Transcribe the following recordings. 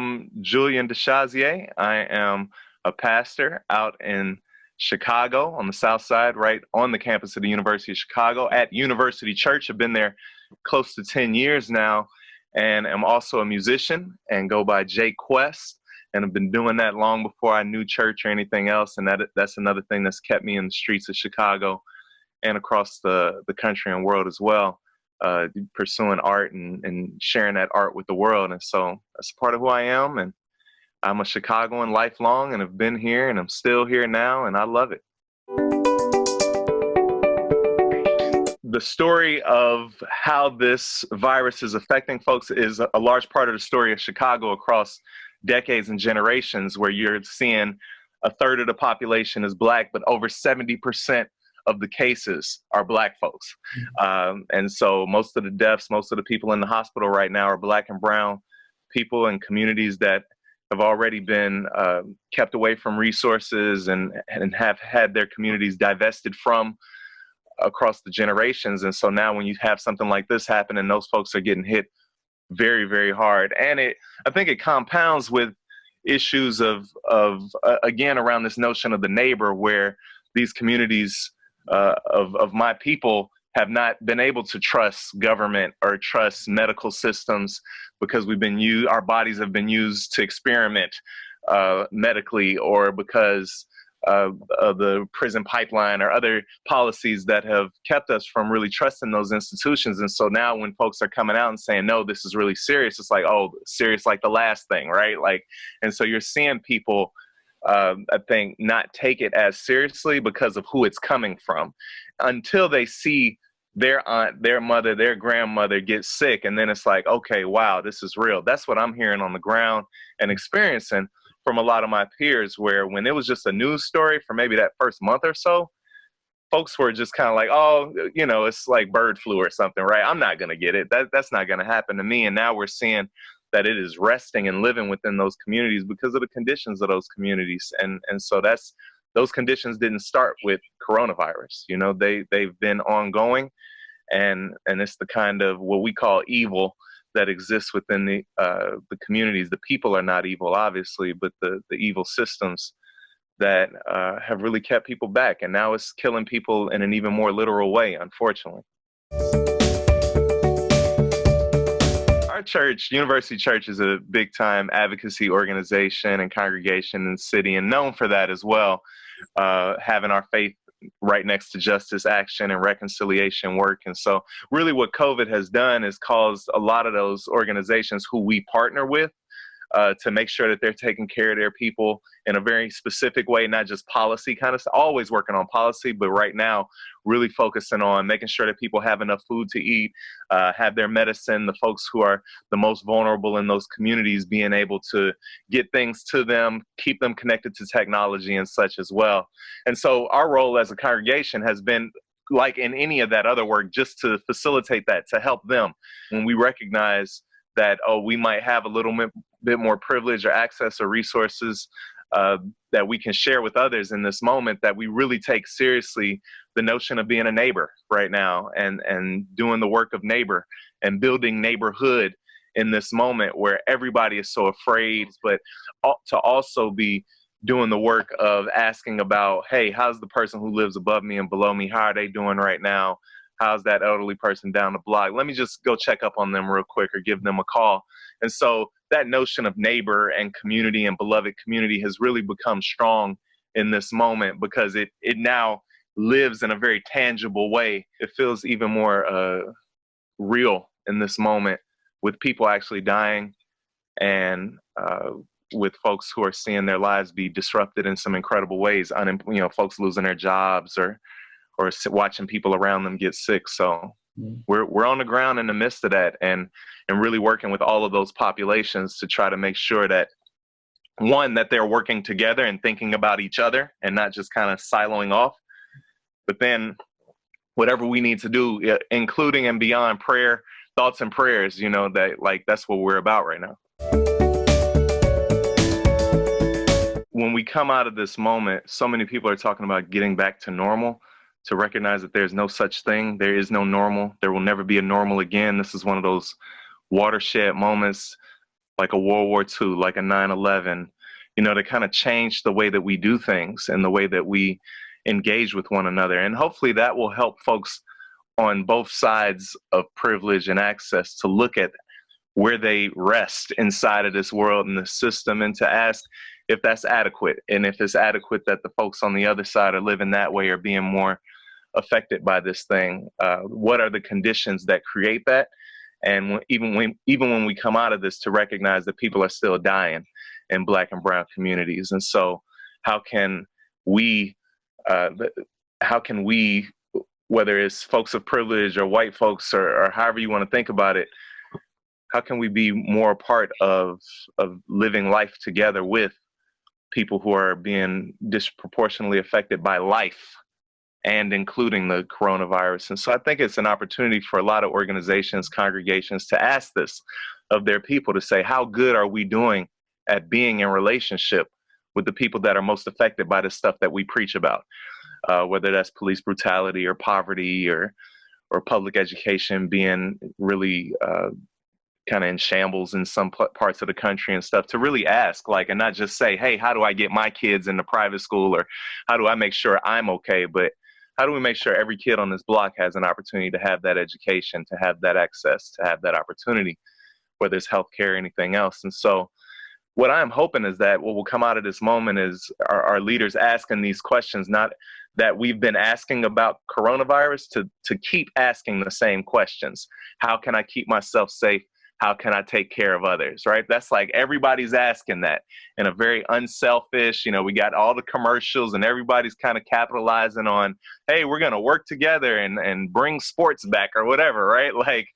I'm Julian DeShazier. I am a pastor out in Chicago on the South Side, right on the campus of the University of Chicago at University Church. I've been there close to 10 years now, and I'm also a musician and go by J.Kwest. And I've been doing that long before I knew church or anything else. And that that's another thing that's kept me in the streets of Chicago and across the, the country and world as well uh, pursuing art and, and sharing that art with the world. And so that's part of who I am. And I'm a Chicagoan lifelong and have been here and I'm still here now and I love it. The story of how this virus is affecting folks is a large part of the story of Chicago across decades and generations, where you're seeing a third of the population is black, but over 70% of the cases are black folks. Mm-hmm. Um, and so most of the deaths, most of the people in the hospital right now are black and brown people in communities that have already been uh, kept away from resources and, and have had their communities divested from across the generations. And so now when you have something like this happen and those folks are getting hit very, very hard. And it, I think it compounds with issues of, of uh, again, around this notion of the neighbor where these communities uh, of, of my people have not been able to trust government or trust medical systems because we've been used, our bodies have been used to experiment uh, medically or because uh, of the prison pipeline or other policies that have kept us from really trusting those institutions. And so now when folks are coming out and saying, no, this is really serious, it's like, oh, serious like the last thing, right? Like, and so you're seeing people um, I think, not take it as seriously because of who it's coming from until they see their aunt, their mother, their grandmother get sick. And then it's like, okay, wow, this is real. That's what I'm hearing on the ground and experiencing from a lot of my peers, where when it was just a news story for maybe that first month or so, folks were just kind of like, oh, you know, it's like bird flu or something, right? I'm not going to get it. That, that's not going to happen to me. And now we're seeing that it is resting and living within those communities because of the conditions of those communities. And and so that's those conditions didn't start with coronavirus. You know, they they've been ongoing, and and it's the kind of what we call evil that exists within the uh, the communities. The people are not evil, obviously, but the the evil systems that uh, have really kept people back, and now it's killing people in an even more literal way, unfortunately. Our church, University Church, is a big time advocacy organization and congregation in the city, and known for that as well, uh, having our faith right next to justice action and reconciliation work. And so, really, what COVID has done is caused a lot of those organizations who we partner with uh, to make sure that they're taking care of their people in a very specific way, not just policy kind of always working on policy, but right now, really focusing on making sure that people have enough food to eat, uh, have their medicine, the folks who are the most vulnerable in those communities being able to get things to them, keep them connected to technology and such as well. And so, our role as a congregation has been like in any of that other work, just to facilitate that, to help them. When we recognize that oh we might have a little bit, more privilege or access or resources uh, that we can share with others in this moment that we really take seriously the notion of being a neighbor right now and and doing the work of neighbor and building neighborhood in this moment where everybody is so afraid but to also be doing the work of asking about hey how's the person who lives above me and below me? How are they doing right now how's that elderly person down the block? Let me just go check up on them real quick or give them a call. And so that notion of neighbor and community and beloved community has really become strong in this moment because it it now lives in a very tangible way. It feels even more uh, real in this moment with people actually dying and uh, with folks who are seeing their lives be disrupted in some incredible ways. Unem- you know, folks losing their jobs or or watching people around them get sick. So mm-hmm. we're we're on the ground in the midst of that, and and really working with all of those populations to try to make sure that one that they're working together and thinking about each other and not just kind of siloing off, but then whatever we need to do, including and beyond prayer, thoughts and prayers, you know that like that's what we're about right now. When we come out of this moment, so many people are talking about getting back to normal to recognize that there's no such thing. There is no normal. There will never be a normal again. This is one of those watershed moments like a World War II, like a 9 11, you know, to kind of change the way that we do things and the way that we engage with one another. And hopefully that will help folks on both sides of privilege and access to look at where they rest inside of this world and the system and to ask if that's adequate and if it's adequate that the folks on the other side are living that way or being more affected by this thing uh, what are the conditions that create that? And even when even when we come out of this to recognize that people are still dying in black and brown communities. And so how can we uh, how can we whether it's folks of privilege or white folks or, or however you want to think about it how can we be more a part of of living life together with people who are being disproportionately affected by life and including the coronavirus. And so I think it's an opportunity for a lot of organizations, congregations to ask this of their people to say, how good are we doing at being in relationship with the people that are most affected by the stuff that we preach about, uh, whether that's police brutality or poverty or or public education being really uh, kind of in shambles in some parts of the country and stuff to really ask like and not just say hey how do i get my kids into private school? or how do i make sure i'm okay? But how do we make sure every kid on this block has an opportunity to have that education to have that access to have that opportunity whether it's healthcare or anything else? And so what i'm hoping is that what will come out of this moment is our, our leaders asking these questions not that we've been asking about coronavirus to to keep asking the same questions. How can i keep myself safe how can I take care of others, right? That's like everybody's asking that in a very unselfish, you know, we got all the commercials and everybody's kind of capitalizing on, hey, we're going to work together and, and bring sports back or whatever, right? Like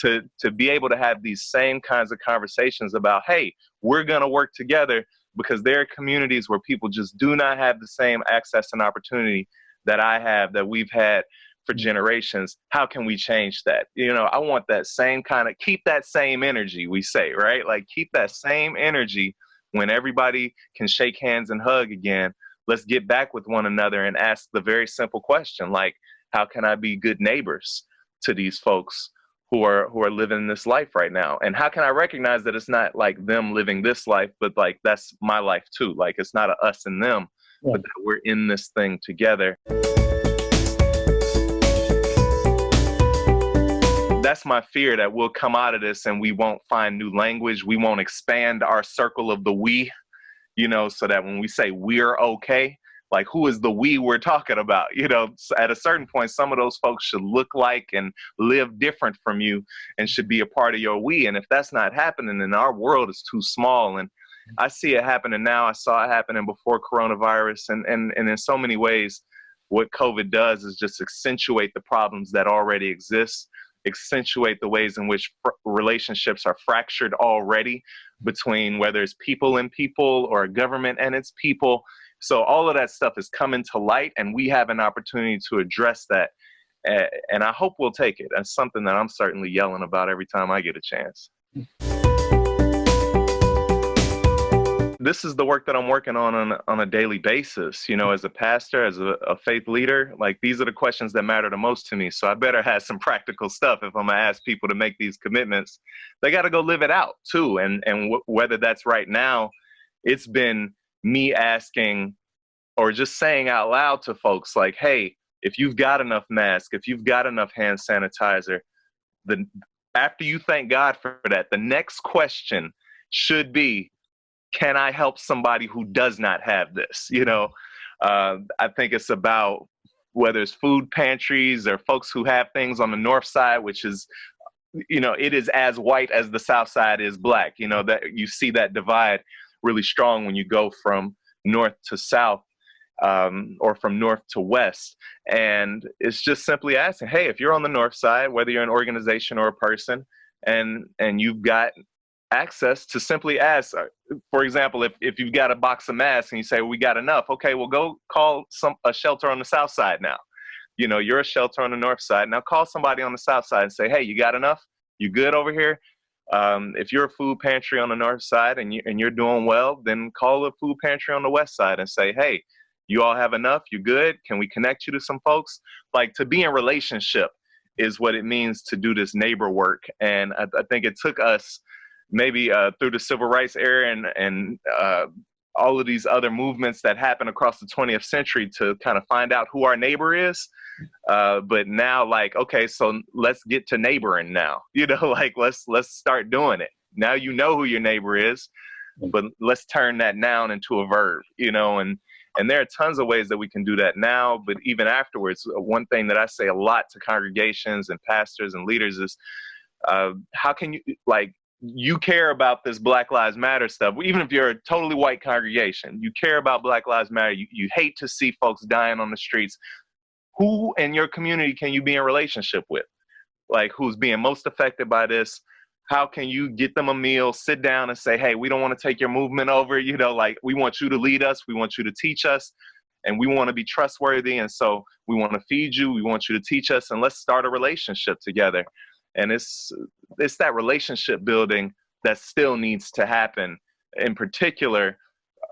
to, to be able to have these same kinds of conversations about, hey, we're going to work together because there are communities where people just do not have the same access and opportunity that I have, that we've had for mm. generations how can we change that? You know i want that same kind of keep that same energy we say right? Like keep that same energy when everybody can shake hands and hug again. Let's get back with one another and ask the very simple question like how can i be good neighbors to these folks who are who are living this life right now? And how can i recognize that it's not like them living this life but like that's my life too? Like it's not a us and them yeah. but that we're in this thing together that's my fear that we'll come out of this and we won't find new language. We won't expand our circle of the we, you know, so that when we say we're okay, like who is the we we're talking about? You know, at a certain point, some of those folks should look like and live different from you and should be a part of your we. And if that's not happening, then our world is too small. And I see it happening now. I saw it happening before coronavirus. And, and, and in so many ways, what COVID does is just accentuate the problems that already exist accentuate the ways in which relationships are fractured already between whether it's people and people or a government and its people. So all of that stuff is coming to light, and we have an opportunity to address that. And I hope we'll take it. That's something that I'm certainly yelling about every time I get a chance this is the work that I'm working on on, on a daily basis. You know, as a pastor, as a, a, faith leader, like these are the questions that matter the most to me. So I better have some practical stuff if I'm gonna ask people to make these commitments. They got to go live it out too. And and whether that's right now, it's been me asking or just saying out loud to folks like, hey, if you've got enough mask, if you've got enough hand sanitizer, the after you thank God for that, the next question should be can I help somebody who does not have this? You know, uh, I think it's about whether it's food pantries or folks who have things on the north side, which is, you know, it is as white as the south side is black. You know, that you see that divide really strong when you go from north to south um, or from north to west. And it's just simply asking, hey, if you're on the north side, whether you're an organization or a person, and and you've got access to simply ask uh, for example if, if you've got a box of masks and you say well, we got enough. Okay well go call some a shelter on the south side now. You know you're a shelter on the north side. Now call somebody on the south side and say hey you got enough? You good over here? Um, if you're a food pantry on the north side and, you, and you're doing well then call a food pantry on the west side and say hey you all have enough? You good? Can we connect you to some folks? Like to be in relationship is what it means to do this neighbor work. And I, I think it took us maybe uh, through the civil rights era and and uh, all of these other movements that happened across the 20th century to kind of find out who our neighbor is. Uh, but now, like, okay, so let's get to neighboring now. You know, like let's let's start doing it. Now you know who your neighbor is, but let's turn that noun into a verb. You know, and and there are tons of ways that we can do that now, but even afterwards. Uh, one thing that I say a lot to congregations and pastors and leaders is, uh, how can you like you care about this Black Lives Matter stuff, even if you're a totally white congregation, you care about Black Lives Matter, you, you hate to see folks dying on the streets. Who in your community can you be in relationship with? Like, who's being most affected by this? How can you get them a meal, sit down and say, hey, we don't want to take your movement over? You know, like, we want you to lead us, we want you to teach us, and we want to be trustworthy. And so we want to feed you, we want you to teach us, and let's start a relationship together and it's it's that relationship building that still needs to happen in particular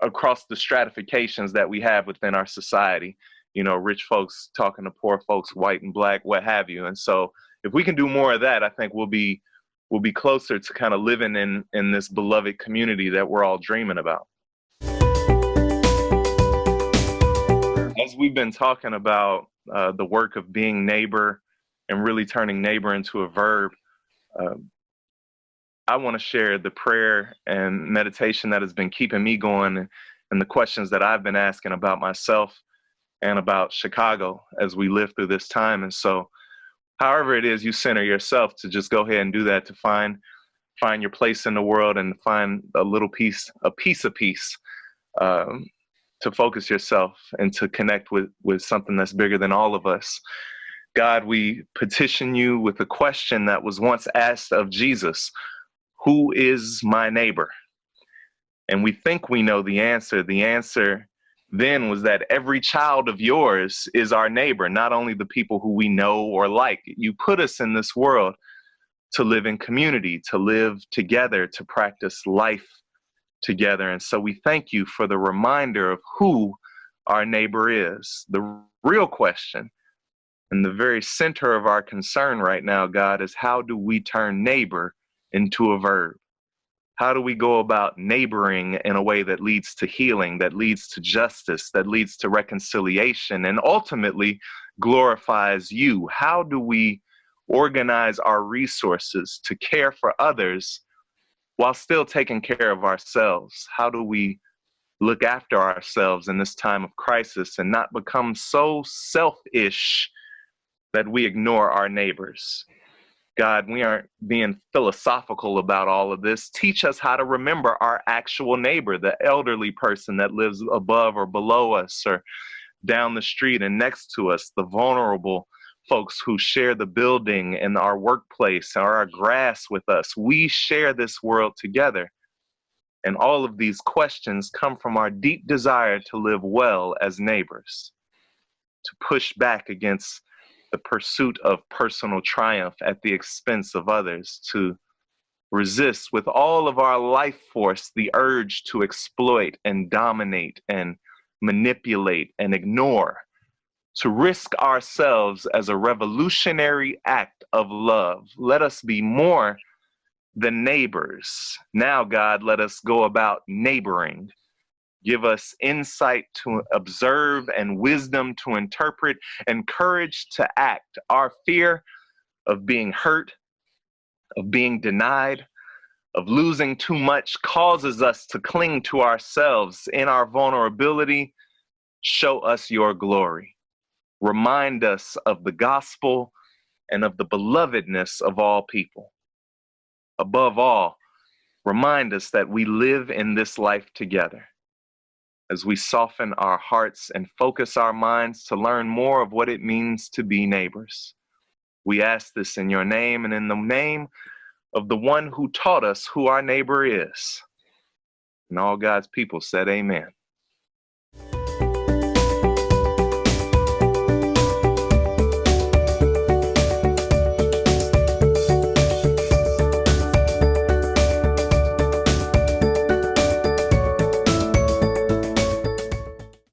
across the stratifications that we have within our society. You know rich folks talking to poor folks white and black what have you. And so if we can do more of that i think we'll be we'll be closer to kind of living in in this beloved community that we're all dreaming about. As we've been talking about uh, the work of being neighbor and really turning neighbor into a verb, um, I want to share the prayer and meditation that has been keeping me going and the questions that I've been asking about myself and about Chicago as we live through this time. And so, however it is you center yourself to just go ahead and do that to find find your place in the world and find a little piece, a piece of peace, um, to focus yourself and to connect with with something that's bigger than all of us. God, we petition you with a question that was once asked of Jesus Who is my neighbor? And we think we know the answer. The answer then was that every child of yours is our neighbor, not only the people who we know or like. You put us in this world to live in community, to live together, to practice life together. And so we thank you for the reminder of who our neighbor is. The real question and the very center of our concern right now, God, is how do we turn neighbor into a verb? How do we go about neighboring in a way that leads to healing, that leads to justice, that leads to reconciliation, and ultimately glorifies you? How do we organize our resources to care for others while still taking care of ourselves? How do we look after ourselves in this time of crisis and not become so selfish that we ignore our neighbors. God, we aren't being philosophical about all of this. Teach us how to remember our actual neighbor, the elderly person that lives above or below us or down the street and next to us, the vulnerable folks who share the building and our workplace or our grass with us. We share this world together. And all of these questions come from our deep desire to live well as neighbors, to push back against the pursuit of personal triumph at the expense of others, to resist with all of our life force the urge to exploit and dominate and manipulate and ignore, to risk ourselves as a revolutionary act of love. Let us be more than neighbors. Now, God, let us go about neighboring Give us insight to observe and wisdom to interpret and courage to act. Our fear of being hurt, of being denied, of losing too much causes us to cling to ourselves in our vulnerability. Show us your glory. Remind us of the gospel and of the belovedness of all people. Above all, remind us that we live in this life together as we soften our hearts and focus our minds to learn more of what it means to be neighbors. We ask this in your name and in the name of the one who taught us who our neighbor is. And all God's people said, Amen.